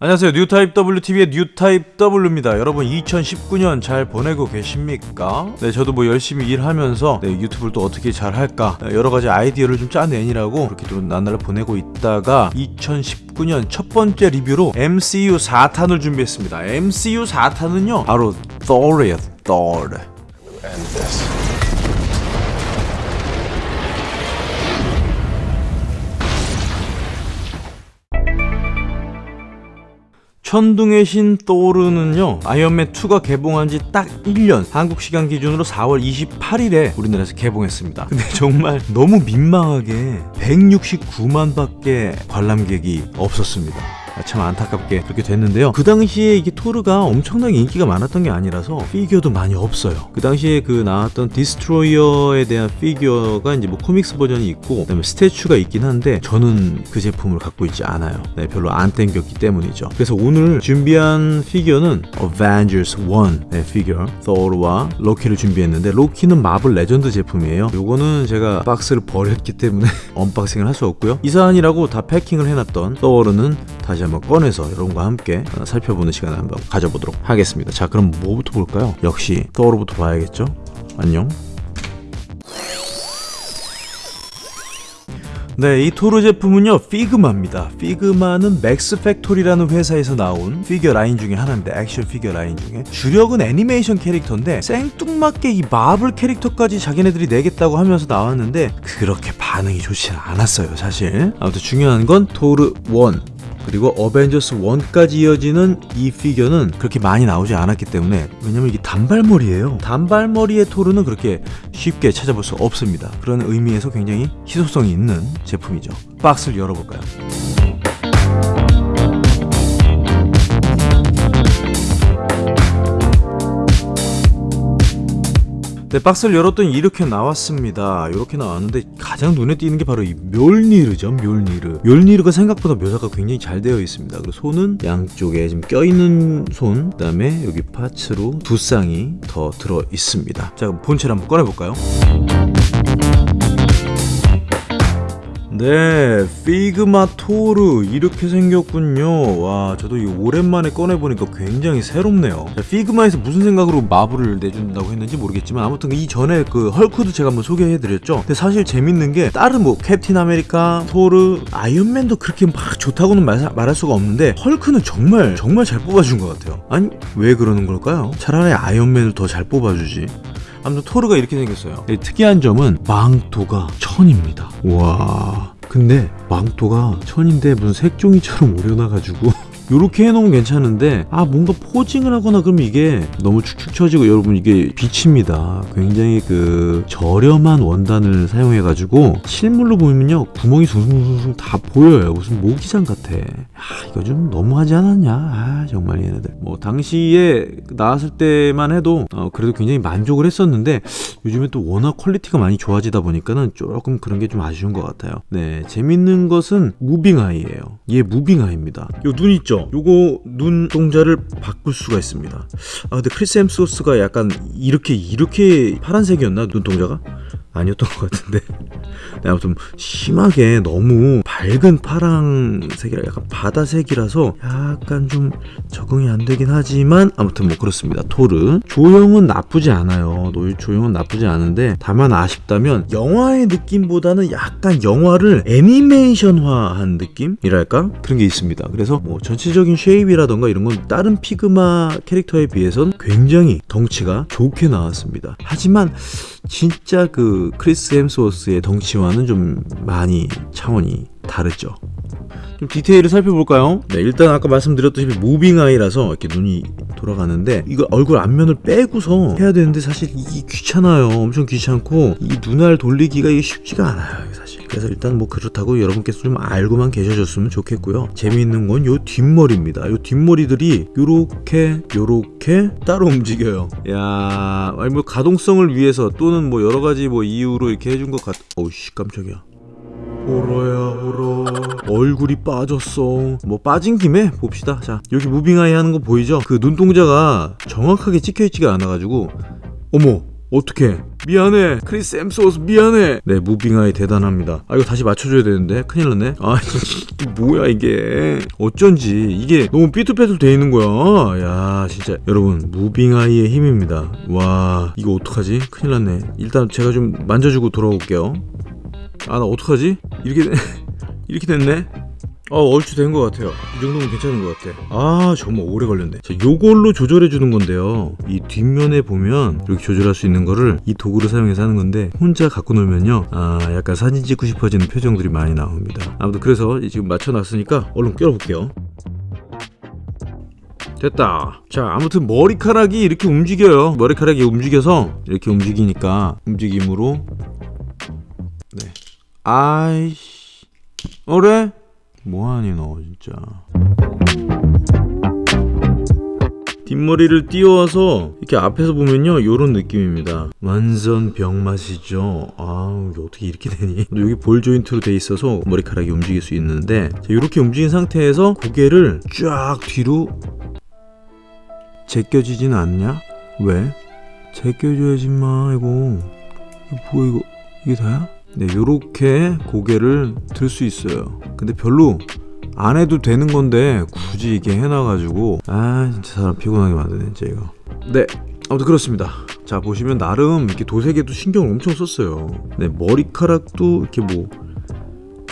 안녕하세요. 뉴타입 WTV의 뉴타입 W입니다. 여러분 2019년 잘 보내고 계십니까? 네 저도 뭐 열심히 일하면서 네, 유튜브를 또 어떻게 잘 할까? 네, 여러가지 아이디어를 좀 짜내니라고 그렇게 또 나날을 보내고 있다가 2019년 첫 번째 리뷰로 MCU 4탄을 준비했습니다. MCU 4탄은요 바로 Thor이에요 Thor 천둥의 신 토르는요 아이언맨 2가 개봉한 지 딱 1년 한국 시간 기준으로 4월 28일에 우리나라에서 개봉했습니다. 근데 정말 너무 민망하게 169만 밖에 관람객이 없었습니다 참 안타깝게 그렇게 됐는데요. 그 당시에 이게 토르가 엄청나게 인기가 많았던 게 아니라서 피규어도 많이 없어요. 그 당시에 그 나왔던 디스트로이어에 대한 피규어가 이제 뭐 comics 버전이 있고 그다음에 statue가 있긴 한데 저는 그 제품을 갖고 있지 않아요. 네, 별로 안 땡겼기 때문이죠. 그래서 오늘 준비한 피규어는 Avengers 1의 네, 피규어. Thor와 로키를 준비했는데 로키는 마블 레전드 제품이에요. 요거는 제가 박스를 버렸기 때문에 unboxing을 할 수 없고요. 이사한다고 다 패킹을 해놨던 Thor는 다시 한번 꺼내서 여러분과 함께 어, 살펴보는 시간을 한번 가져보도록 하겠습니다 자 그럼 뭐부터 볼까요? 역시 토르부터 봐야겠죠? 안녕 네, 이 토르 제품은요, 피그마입니다. 피그마는 맥스 팩토리라는 회사에서 나온 피규어 라인 중에 하나입니다. 액션 피규어 라인 중에. 주력은 애니메이션 캐릭터인데, 생뚱맞게 이 마블 캐릭터까지 자기네들이 내겠다고 하면서 나왔는데, 그렇게 반응이 좋지 않았어요, 사실. 아무튼 중요한 건 토르 1. 그리고 어벤져스 1까지 이어지는 이 피규어는 그렇게 많이 나오지 않았기 때문에 왜냐면 이게 단발머리예요. 단발머리의 토르는 그렇게 쉽게 찾아볼 수 없습니다. 그런 의미에서 굉장히 희소성이 있는 제품이죠. 박스를 열어볼까요 네, 박스를 열었더니 이렇게 나왔습니다. 이렇게 나왔는데 가장 눈에 띄는 게 바로 이 멸니르죠. 멸니르. 멸니르가 생각보다 묘사가 굉장히 잘 되어 있습니다. 그리고 손은 양쪽에 지금 껴있는 손, 그다음에 여기 파츠로 두 쌍이 더 들어 있습니다. 자, 본체를 한번 꺼내볼까요? 네, 피그마 토르 이렇게 생겼군요. 와, 저도 이 오랜만에 꺼내보니까 굉장히 새롭네요. 자, 피그마에서 무슨 생각으로 마블을 내준다고 했는지 모르겠지만 아무튼 이 전에 그 헐크도 제가 한번 소개해드렸죠. 근데 사실 재밌는 게 다른 뭐 캡틴 아메리카, 토르, 아이언맨도 그렇게 막 좋다고는 말, 말할 수가 없는데 헐크는 정말 정말 잘 뽑아준 것 같아요. 아니 왜 그러는 걸까요? 차라리 아이언맨을 더 잘 뽑아주지. 아무튼 토르가 이렇게 생겼어요. 특이한 점은 망토가 천입니다. 와. 근데 망토가 천인데 무슨 색종이처럼 오려놔가지고 이렇게 해놓으면 괜찮은데 아 뭔가 포징을 하거나 그러면 이게 너무 축축 처지고 여러분 이게 빛입니다. 굉장히 그 저렴한 원단을 사용해 가지고 실물로 보면요 구멍이 숭숭숭숭 다 보여요. 무슨 모기장 같아. 아 이거 좀 너무하지 않았냐? 아 정말 얘네들. 뭐 당시에 나왔을 때만 해도 어, 그래도 굉장히 만족을 했었는데 요즘에 또 워낙 quality가 많이 좋아지다 보니까는 조금 그런 게 좀 아쉬운 것 같아요. 네 재밌는 것은 moving eye예요. 얘 moving eye입니다. 요 눈 있죠 요거 눈 동자를 바꿀 수가 있습니다. 아 근데 크리스 햄스워스가 약간 이렇게 이렇게 파란색이었나? 눈동자가? 아니었던 것 같은데. 네, 아무튼 심하게 너무 밝은 파랑색이라 약간 바다색이라서 약간 좀 적응이 안 되긴 하지만 아무튼 뭐 그렇습니다. 토르. 조형은 나쁘지 않아요. 조형은 나쁘지 않은데 다만 아쉽다면 영화의 느낌보다는 약간 영화를 애니메이션화한 느낌이랄까? 그런 게 있습니다. 그래서 뭐 전체적인 shape이라던가 이런 건 다른 피그마 캐릭터에 비해선 굉장히 덩치가 좋게 나왔습니다. 하지만 진짜 그 크리스 햄스워스의 덩치와는 좀 많이 차원이 다르죠. 좀 디테일을 살펴볼까요? 네 일단 아까 말씀드렸듯이 moving eye라서 이렇게 눈이 돌아가는데 이거 얼굴 앞면을 빼고서 해야 되는데 사실 이게 귀찮아요. 엄청 귀찮고 이 눈알 돌리기가 쉽지가 않아요 사실 그래서 일단 뭐 그렇다고 여러분께서 좀 알고만 계셔줬으면 좋겠고요. 재미있는 건 요 뒷머리입니다. 요 뒷머리들이 요렇게 요렇게 따로 움직여요. 야 아니 뭐 가동성을 위해서 또는 뭐 여러가지 뭐 이유로 이렇게 해준 것 같... 어우씨 깜짝이야. 호러야 호러 얼굴이 빠졌어. 뭐 빠진 김에 봅시다. 자 여기 무빙아이 하는 거 보이죠? 그 눈동자가 정확하게 찍혀있지가 않아가지고. 어머 어떡해 미안해. 크리스 햄스워스 미안해. 네 moving eye 대단합니다. 아 이거 다시 맞춰줘야 되는데? 큰일 났네. 아 이게 뭐야 이게? 어쩐지 이게 너무 삐뚤빼뚤 돼 있는 거야. 야 진짜. 여러분 moving eye의 힘입니다. 와 이거 어떡하지? 큰일 났네. 일단 제가 좀 만져주고 돌아올게요. 아 나 어떡하지? 이렇게 되- 이렇게 됐네 어 얼추 된 것 같아요. 이 정도면 괜찮은 것 같아. 아 정말 오래 걸렸네. 자 요걸로 조절해 주는 건데요. 이 뒷면에 보면 이렇게 조절할 수 있는 거를 이 도구를 사용해서 하는 건데 혼자 갖고 놀면요. 아 약간 사진 찍고 싶어지는 표정들이 많이 나옵니다. 아무튼 그래서 지금 맞춰놨으니까 얼른 껴볼게요. 됐다. 자 아무튼 머리카락이 이렇게 움직여요. 머리카락이 움직여서 이렇게 움직이니까 움직임으로. 네. 아이씨. 어래? 뭐하니 너 진짜 뒷머리를 띄워서 이렇게 앞에서 보면요 요런 느낌입니다 완전 병맛이죠 아우 어떻게 이렇게 되니 여기 볼 조인트로 돼 있어서 머리카락이 움직일 수 있는데 자, 이렇게 움직인 상태에서 고개를 쫙 뒤로 제껴지진 않냐? 왜? 제껴줘야지 마 이거 이거 뭐야 이거 이게 다야? 네 요렇게 고개를 들 수 있어요. 근데 별로 안 해도 되는 건데 굳이 이게 해놔가지고. 아 진짜 사람 피곤하게 만드네 진짜 이거. 네 아무튼 그렇습니다. 자 보시면 나름 이렇게 도색에도 신경을 엄청 썼어요. 네 머리카락도 이렇게 뭐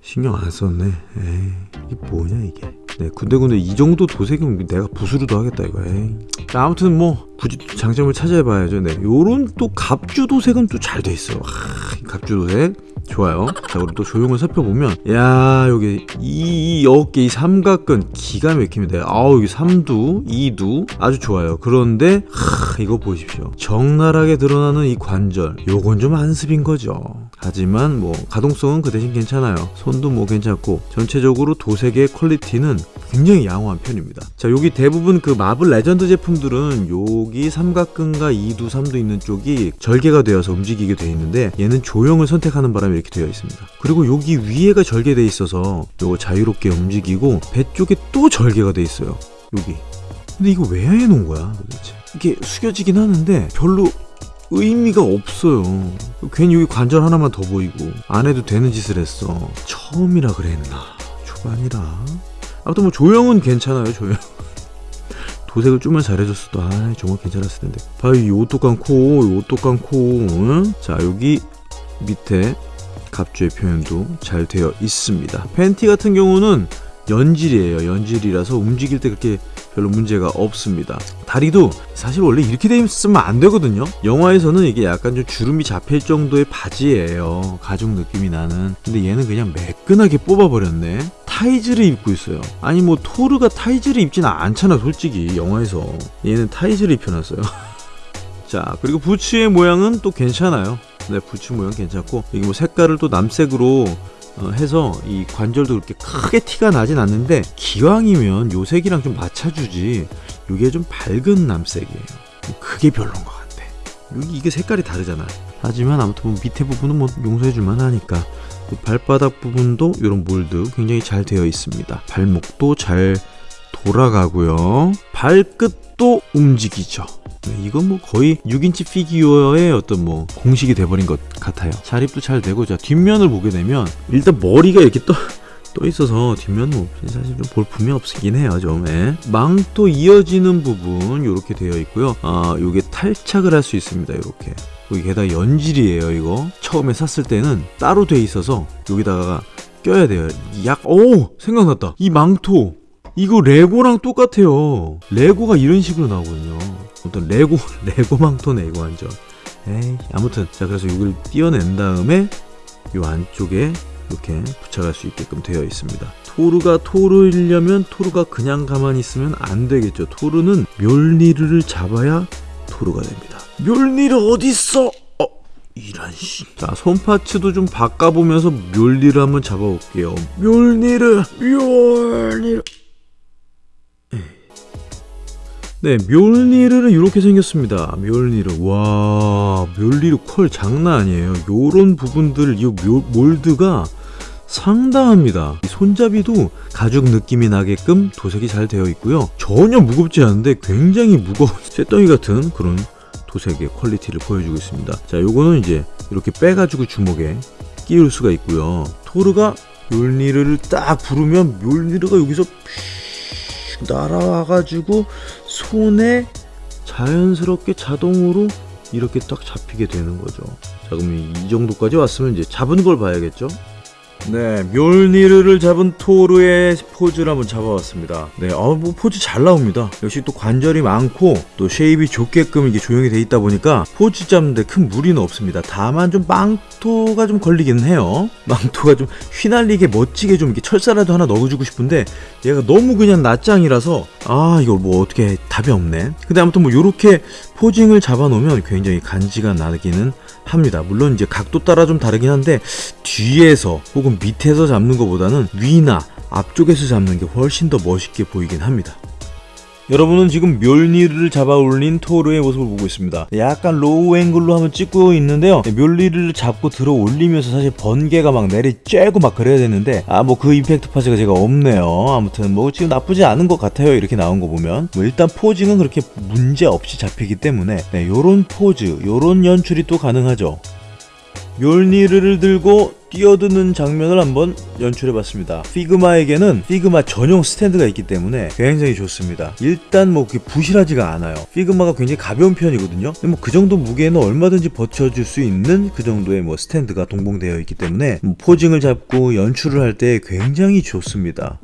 신경 안 썼네. 에이 이게 뭐냐 이게 네 군데군데 이 정도 도색이면 내가 붓으로도 하겠다 이거 에이 자, 아무튼 뭐 굳이 또 장점을 찾아봐야죠 네 요런 또 갑주 도색은 또 잘 돼 있어 하, 이 갑주 도색 좋아요. 자, 우리 또 조형을 살펴보면, 야, 여기 이, 이 어깨, 이 삼각근 기가 막힙니다. 아우, 여기 삼두, 이두 아주 좋아요. 그런데 하, 이거 보십시오. 적나라하게 드러나는 이 관절, 요건 좀 안습인 거죠. 하지만 뭐 가동성은 그 대신 괜찮아요. 손도 뭐 괜찮고 전체적으로 도색의 퀄리티는 굉장히 양호한 편입니다. 자, 여기 대부분 그 마블 레전드 제품들은 여기 삼각근과 이두 삼두 있는 쪽이 절개가 되어서 움직이게 돼 있는데 얘는 조형을 선택하는 바람에 이렇게 되어 있습니다. 그리고 여기 위에가 절개돼 있어서 요거 자유롭게 움직이고 배 쪽에 또 절개가 돼 있어요. 여기. 근데 이거 왜 해놓은 거야 도대체? 이게 숙여지긴 하는데 별로 의미가 없어요. 괜히 여기 관절 하나만 더 보이고 안 해도 되는 짓을 했어. 처음이라 그랬나? 초반이라. 아무튼 뭐 조형은 괜찮아요. 조형. 도색을 좀만 잘해줬어도 아 정말 괜찮았을 텐데. 봐요 이 오똑한 코, 이 오똑한 코. 응? 자 여기 밑에 갑주의 표현도 잘 되어 있습니다. 팬티 같은 경우는 연질이에요. 연질이라서 움직일 때 그렇게 별로 문제가 없습니다. 다리도 사실 원래 이렇게 돼 있으면 안 되거든요. 영화에서는 이게 약간 좀 주름이 잡힐 정도의 바지예요. 가죽 느낌이 나는. 근데 얘는 그냥 매끈하게 뽑아버렸네. 타이즈를 입고 있어요. 아니 뭐 토르가 타이즈를 입지는 않잖아 솔직히 영화에서. 얘는 타이즈를 입혀놨어요. 자 그리고 부츠의 모양은 또 괜찮아요. 네 부츠 모양 괜찮고 여기 뭐 색깔을 또 남색으로 어, 해서 이 관절도 그렇게 크게 티가 나진 않는데 기왕이면 요 색이랑 좀 맞춰주지. 이게 좀 밝은 남색이에요. 그게 별론 것 같아. 이게 색깔이 다르잖아. 하지만 아무튼 뭐 밑에 부분은 뭐 용서해줄만 하니까 또 발바닥 부분도 이런 몰드 굉장히 잘 되어 있습니다. 발목도 잘 돌아가고요. 발끝도 움직이죠. 네, 이건 뭐 거의 6인치 피규어의 어떤 뭐 공식이 돼버린 것 같아요. 자립도 잘 되고 자 뒷면을 보게 되면 일단 머리가 이렇게 떠, 떠 있어서 뒷면은 뭐 사실 좀 볼품이 없긴 해요 좀. 예. 망토 이어지는 부분 이렇게 되어 있고요. 아 요게 탈착을 할 수 있습니다 이렇게. 여기 게다가 연질이에요 이거. 처음에 샀을 때는 따로 돼 있어서 여기다가 껴야 돼요. 약, 오! 생각났다. 이 망토. 이거 레고랑 똑같아요. 레고가 이런 식으로 나오거든요. 어떤 레고, 레고 망토네, 이거 완전. 에이, 아무튼. 자, 그래서 이걸 띄어낸 다음에 요 안쪽에 이렇게 붙여갈 수 있게끔 되어 있습니다. 토르가 토르이려면 토르가 그냥 가만히 있으면 안 되겠죠. 토르는 묠니르를 잡아야 토르가 됩니다. 멸니르 어딨어? 어, 이런 씨. 자, 손파츠도 좀 바꿔보면서 멸니르 한번 잡아볼게요. 멸니르, 멸니르. 네, 멸니르는 이렇게 생겼습니다. 멸니르. 와, 멸니르 컬 장난 아니에요. 요런 부분들, 이 묘- 몰드가 상당합니다. 이 손잡이도 가죽 느낌이 나게끔 도색이 잘 되어 있고요. 전혀 무겁지 않은데 굉장히 무거운 쇳덩이 같은 그런 도색의 퀄리티를 보여주고 있습니다. 자, 요거는 이제 이렇게 빼가지고 주먹에 끼울 수가 있고요. 토르가 묠니르를 딱 부르면 묠니르가 여기서 픽 날아와가지고 손에 자연스럽게 자동으로 이렇게 딱 잡히게 되는 거죠. 자, 그럼 이 정도까지 왔으면 이제 잡은 걸 봐야겠죠? 네, 묠니르를 잡은 토르의 포즈를 한번 잡아봤습니다. 네, 어, 뭐 포즈 잘 나옵니다. 역시 또 관절이 많고 또 shape이 좋게끔 이게 조형이 돼 있다 보니까 포즈 잡는데 큰 무리는 없습니다. 다만 좀 망토가 좀 걸리긴 해요. 망토가 좀 휘날리게 멋지게 좀 이렇게 철사라도 하나 넣어주고 싶은데 얘가 너무 그냥 낱장이라서 아 이거 뭐 어떻게 답이 없네. 근데 아무튼 뭐 요렇게 posing을 잡아놓으면 굉장히 간지가 나기는 합니다. 물론 이제 각도 따라 좀 다르긴 한데 뒤에서 혹은 밑에서 잡는 것보다는 위나 앞쪽에서 잡는 게 훨씬 더 멋있게 보이긴 합니다. 여러분은 지금 묠니를 잡아 올린 토르의 모습을 보고 있습니다. 약간 low angle로 한번 찍고 있는데요. 묠니를 잡고 들어 올리면서 사실 번개가 막 내리 쬐고 막 그래야 되는데 아 뭐 그 impact parts가 제가 없네요. 아무튼 뭐 지금 나쁘지 않은 것 같아요. 이렇게 나온 거 보면 뭐 일단 posing은 그렇게 문제 없이 잡히기 때문에 네, 요런 포즈, 요런 연출이 또 가능하죠. 멸니르를 들고 뛰어드는 장면을 한번 연출해봤습니다. 피그마에게는 피그마 전용 스탠드가 있기 때문에 굉장히 좋습니다. 일단 뭐 그게 부실하지가 않아요. 피그마가 굉장히 가벼운 편이거든요. 근데 뭐 그 정도 무게는 얼마든지 버텨줄 수 있는 그 정도의 뭐 스탠드가 동봉되어 있기 때문에 뭐 포징을 잡고 연출을 할 때 굉장히 좋습니다.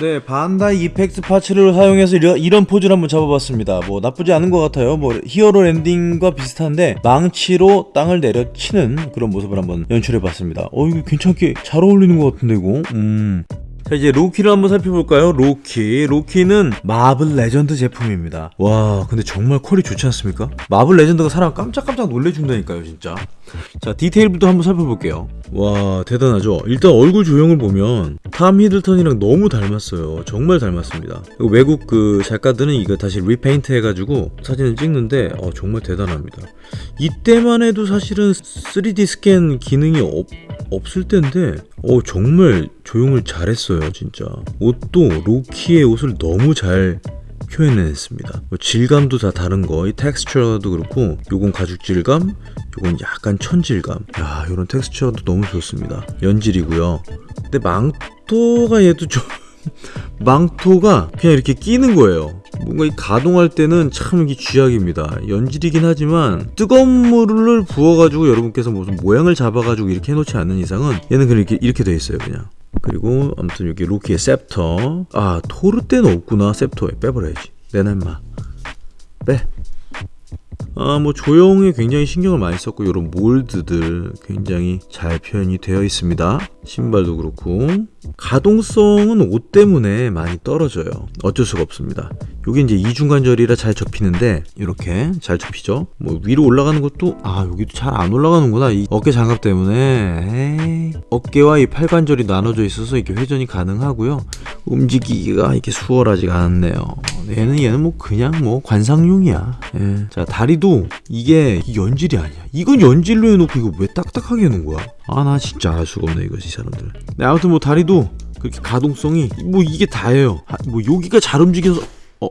네, 반다이 effect parts를 사용해서 이런, 포즈를 한번 잡아봤습니다. 뭐 나쁘지 않은 것 같아요. 뭐 hero landing과 비슷한데 망치로 땅을 내려치는 그런 모습을 한번 연출해봤습니다. 어 이거 괜찮게 잘 어울리는 것 같은데 이거. 음. 자 이제 로키를 한번 살펴볼까요? 로키. 로키는 마블 레전드 제품입니다. 와 근데 정말 퀄이 좋지 않습니까? 마블 레전드가 사람 깜짝깜짝 놀래준다니까요 진짜. 자 디테일부터 한번 살펴볼게요. 와 대단하죠? 일단 얼굴 조형을 보면 탐 히들스턴이랑 너무 닮았어요. 정말 닮았습니다. 외국 그 작가들은 이거 다시 repaint 해가지고 사진을 찍는데 어, 정말 대단합니다. 이때만 해도 사실은 3D 스캔 기능이 없, 없을 텐데. 어 정말 조형을 잘했어요 진짜. 옷도 로키의 옷을 너무 잘 표현해냈습니다. 뭐 질감도 다 다른 거이 텍스처도 그렇고 요건 가죽 질감 요건 약간 천 질감. 야 요런 텍스처도 너무 좋습니다. 연질이고요. 근데 망토가 얘도 좀 망토가 그냥 이렇게 끼는 거예요. 뭔가 이 가동할 때는 참 이게 쥐약입니다. 연질이긴 하지만 뜨거운 물을 부어가지고 여러분께서 무슨 모양을 잡아가지고 이렇게 해놓지 않는 이상은 얘는 그냥 이렇게 이렇게 돼 있어요 그냥. 그리고 아무튼 여기 로키의 셉터. 아 토르 때는 없구나 셉터에. 빼버려야지. 내놔 임마. 빼. 아, 뭐 조형에 굉장히 신경을 많이 썼고 이런 몰드들 굉장히 잘 표현이 되어 있습니다. 신발도 그렇고 가동성은 옷 때문에 많이 떨어져요. 어쩔 수가 없습니다. 여기 이제 이중관절이라 잘 접히는데 이렇게 잘 접히죠. 뭐 위로 올라가는 것도 아 여기도 잘 안 올라가는구나. 이 어깨 장갑 때문에 에이. 어깨와 이 팔관절이 나눠져 있어서 이렇게 회전이 가능하고요. 움직이기가 이렇게 수월하지가 않네요. 얘는 얘는 뭐 그냥 뭐 관상용이야. 예. 자 다리도 이게 연질이 아니야. 이건 연질로 해놓고 이거 왜 딱딱하게 해놓은 거야? 아 나 진짜 알 수가 없네 이거 이 사람들. 네, 아무튼 뭐 다리도 그렇게 가동성이 뭐 이게 다예요. 아, 뭐 여기가 잘 움직여서 어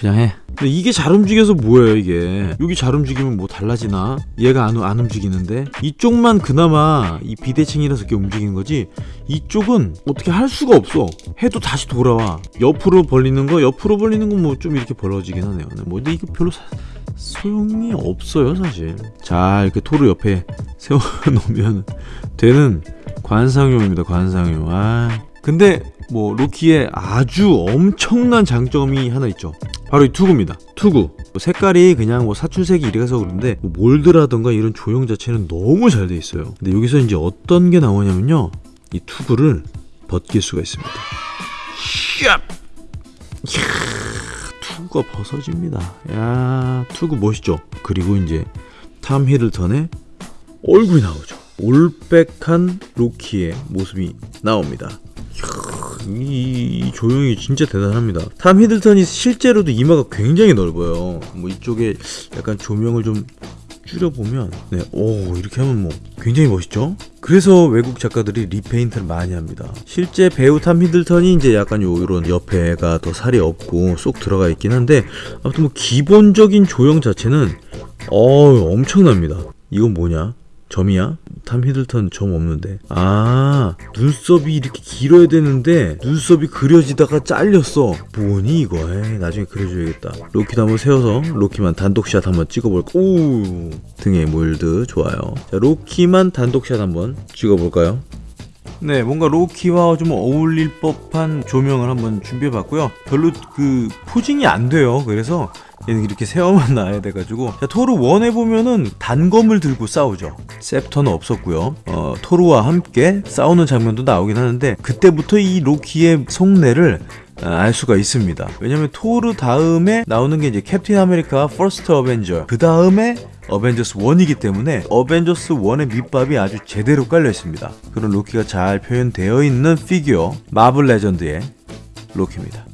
그냥 해. 근데 이게 잘 움직여서 뭐예요 이게? 여기 잘 움직이면 뭐 달라지나? 얘가 안, 안 움직이는데? 이쪽만 그나마 이 비대칭이라서 이렇게 움직이는 거지? 이쪽은 어떻게 할 수가 없어. 해도 다시 돌아와. 옆으로 벌리는 거 옆으로 벌리는 건 뭐 좀 이렇게 벌어지긴 하네요. 뭐 근데 이거 별로 사, 소용이 없어요 사실. 자 이렇게 토르 옆에 세워놓으면 되는 관상용입니다 관상용. 아. 근데 뭐 로키의 아주 엄청난 장점이 하나 있죠 바로 이 투구입니다. 투구. 뭐 색깔이 그냥 뭐 사춘색이 이래서 그런데 뭐 몰드라던가 이런 조형 자체는 너무 잘 돼 있어요. 근데 여기서 이제 어떤 게 나오냐면요. 이 투구를 벗길 수가 있습니다. 샵 이야, 투구가 벗어집니다. 야 투구 멋있죠? 그리고 이제 탐 히들턴의 얼굴이 나오죠. 올백한 로키의 모습이 나옵니다 이, 이 조형이 진짜 대단합니다. 탐 히들턴이 실제로도 이마가 굉장히 넓어요. 뭐 이쪽에 약간 조명을 좀 줄여보면 네, 오 이렇게 하면 뭐 굉장히 멋있죠? 그래서 외국 작가들이 리페인트를 많이 합니다. 실제 배우 탐 히들턴이 이제 약간 요 이런 옆에가 더 살이 없고 쏙 들어가 있긴 한데 아무튼 뭐 기본적인 조형 자체는 어 엄청납니다. 이건 뭐냐? 점이야? 탐 히들턴 점 없는데. 아 눈썹이 이렇게 길어야 되는데 눈썹이 그려지다가 잘렸어. 뭐니 이거? 에 나중에 그려줘야겠다. 로키도 한번 세워서 로키만 단독샷 한번 찍어볼까 오! 등에 mold 좋아요. 자 로키만 단독샷 한번 찍어볼까요 네, 뭔가 로키와 좀 어울릴 법한 조명을 한번 준비해봤고요. 별로 그 posing이 안 돼요. 그래서 얘는 이렇게 세워만 놔야 돼가지고 자, 토르 1에 보면은 단검을 들고 싸우죠. scepter는 없었고요. 어, 토르와 함께 싸우는 장면도 나오긴 하는데 그때부터 이 로키의 속내를 아, 알 수가 있습니다. 왜냐면 토르 다음에 나오는 게 이제 캡틴 아메리카 퍼스트 어벤져 그 다음에 어벤져스 1이기 때문에 어벤져스 1의 밑밥이 아주 제대로 깔려 있습니다. 그런 로키가 잘 표현되어 있는 피규어 마블 레전드의 로키입니다.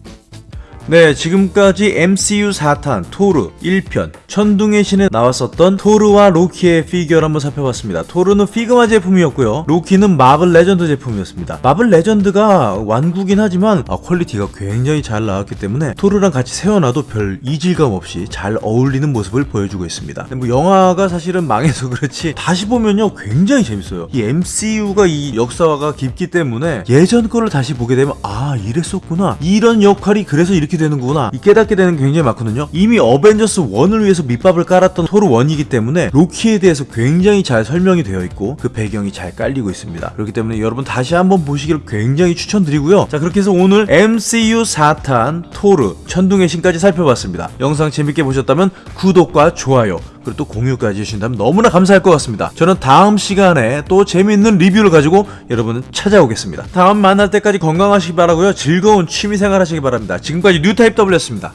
네, 지금까지 MCU 4탄 토르 1편 천둥의 신에 나왔었던 토르와 로키의 피규어를 한번 살펴봤습니다. 토르는 피그마 제품이었고요. 로키는 마블 레전드 제품이었습니다. 마블 레전드가 완구긴 하지만 아, 퀄리티가 굉장히 잘 나왔기 때문에 토르랑 같이 세워놔도 별 이질감 없이 잘 어울리는 모습을 보여주고 있습니다. 뭐 영화가 사실은 망해서 그렇지 다시 보면요 굉장히 재밌어요. 이 MCU가 이 역사가 깊기 때문에 예전 거를 다시 보게 되면 아 이랬었구나 이런 역할이 그래서 이렇게 되는구나 이 깨닫게 되는 게 굉장히 많거든요. 이미 어벤져스 1을 위해서 밑밥을 깔았던 토르 1이기 때문에 로키에 대해서 굉장히 잘 설명이 되어 있고 그 배경이 잘 깔리고 있습니다. 그렇기 때문에 여러분 다시 한번 보시기를 굉장히 추천드리고요. 자 그렇게 해서 오늘 MCU 4탄 토르 천둥의 신까지 살펴봤습니다. 영상 재밌게 보셨다면 구독과 좋아요 그리고 또 공유까지 해주신다면 너무나 감사할 것 같습니다. 저는 다음 시간에 또 재미있는 리뷰를 가지고 여러분을 찾아오겠습니다. 다음 만날 때까지 건강하시기 바라고요. 즐거운 취미생활 하시기 바랍니다. 지금까지 뉴타입 W였습니다.